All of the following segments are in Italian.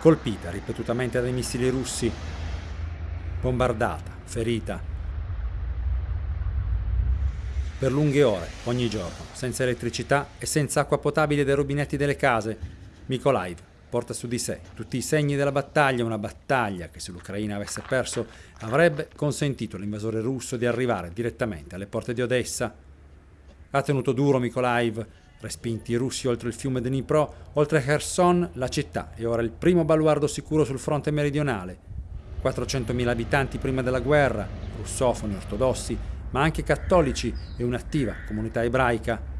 colpita ripetutamente dai missili russi, bombardata, ferita. Per lunghe ore, ogni giorno, senza elettricità e senza acqua potabile dai rubinetti delle case, Mykolaiv porta su di sé tutti i segni della battaglia, una battaglia che se l'Ucraina avesse perso avrebbe consentito all'invasore russo di arrivare direttamente alle porte di Odessa. Ha tenuto duro Mykolaiv, respinti i russi oltre il fiume Dnipro, oltre Kherson, la città è ora il primo baluardo sicuro sul fronte meridionale. 400.000 abitanti prima della guerra, russofoni, ortodossi, ma anche cattolici e un'attiva comunità ebraica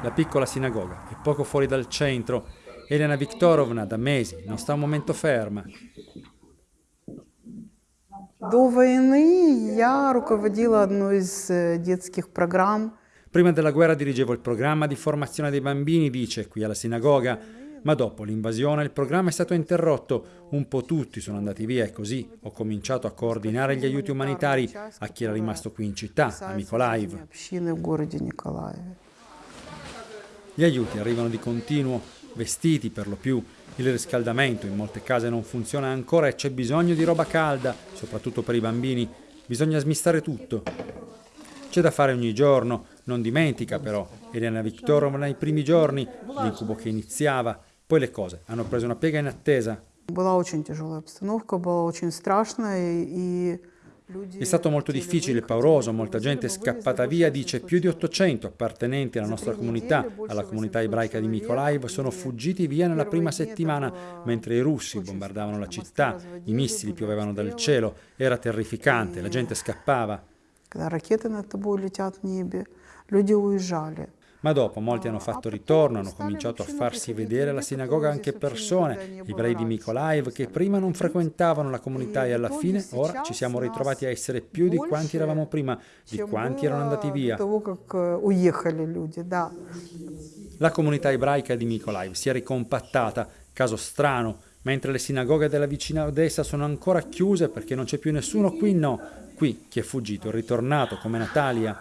la piccola sinagoga è poco fuori dal centro. Elena Viktorovna da mesi non sta un momento ferma. До войны я руководила одной из детских программ. Prima della guerra dirigevo il programma di formazione dei bambini, dice, qui alla sinagoga, ma dopo l'invasione il programma è stato interrotto, un po' tutti sono andati via e così ho cominciato a coordinare gli aiuti umanitari a chi era rimasto qui in città, a Mykolaiv. Gli aiuti arrivano di continuo, vestiti per lo più. Il riscaldamento in molte case non funziona ancora e c'è bisogno di roba calda, soprattutto per i bambini. Bisogna smistare tutto. C'è da fare ogni giorno, non dimentica però Elena Viktorovna i primi giorni, l'incubo che iniziava, poi le cose. Hanno preso una piega inattesa. È stato molto difficile, pauroso, molta gente è scappata via, dice più di 800 appartenenti alla nostra comunità, alla comunità ebraica di Mykolaiv, sono fuggiti via nella prima settimana, mentre i russi bombardavano la città, i missili piovevano dal cielo, era terrificante, la gente scappava Когда ракеты над тобой летят в небе, люди уезжали. Ma dopo molti hanno fatto ritorno, hanno cominciato a farsi vedere alla sinagoga anche persone, ebrei di Mykolaiv, che prima non frequentavano la comunità e alla fine ora ci siamo ritrovati a essere più di quanti eravamo prima, di quanti erano andati via. La comunità ebraica di Mykolaiv si è ricompattata, caso strano, mentre le sinagoghe della vicina Odessa sono ancora chiuse perché non c'è più nessuno, qui no. qui, chi è fuggito, è ritornato come Natalia.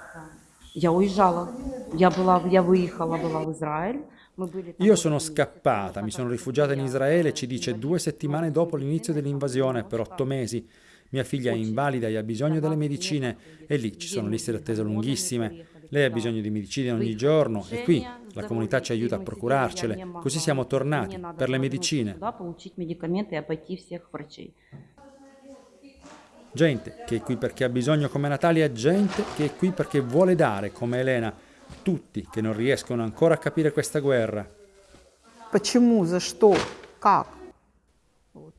Io sono scappata, mi sono rifugiata in Israele, ci dice due settimane dopo l'inizio dell'invasione, per otto mesi. Mia figlia è invalida e ha bisogno delle medicine e lì ci sono liste d'attesa lunghissime. Lei ha bisogno di medicine ogni giorno e qui la comunità ci aiuta a procurarcele. Così siamo tornati per le medicine Gente che è qui perché ha bisogno come Natalia, gente che è qui perché vuole dare come Elena. Tutti che non riescono ancora a capire questa guerra. Почему? За что? Как?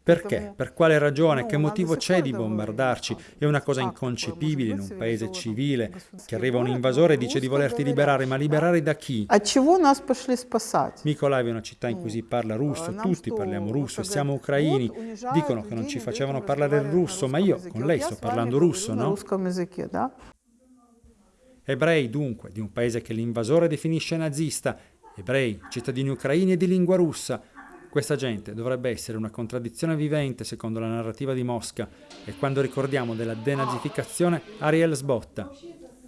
Perché? Per quale ragione? Che motivo c'è di bombardarci? È una cosa inconcepibile in un paese civile che arriva un invasore e dice di volerti liberare, ma liberare da chi? Mykolaiv è una città in cui si parla russo, tutti parliamo russo siamo ucraini. Dicono che non ci facevano parlare il russo, ma io con lei sto parlando russo, no? Ebrei dunque, di un paese che l'invasore definisce nazista, ebrei, cittadini ucraini e di lingua russa, questa gente dovrebbe essere una contraddizione vivente secondo la narrativa di Mosca e quando ricordiamo della denazificazione Ariel sbotta.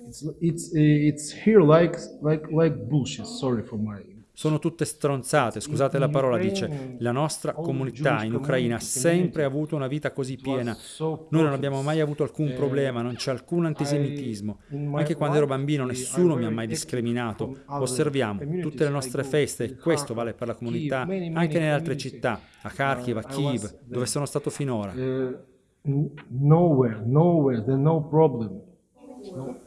It's, it's, it's here like, like, like bullshit, sorry for my sono tutte stronzate, scusate la parola, dice. La nostra comunità in Ucraina ha sempre avuto una vita così piena. Noi non abbiamo mai avuto alcun problema, non c'è alcun antisemitismo. Anche quando ero bambino nessuno mi ha mai discriminato. Osserviamo tutte le nostre feste e questo vale per la comunità anche nelle altre città, a Kharkiv, a Kiev, dove sono stato finora. Uh, nowhere, nowhere, there's no problem. No.